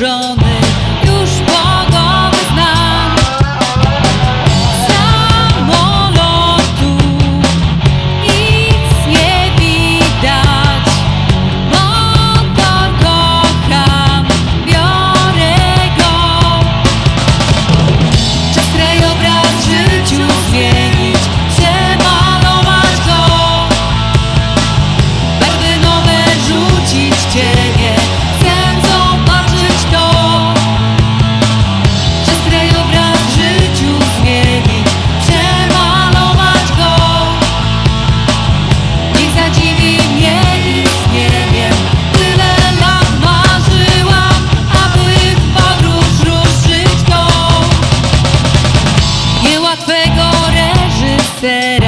John said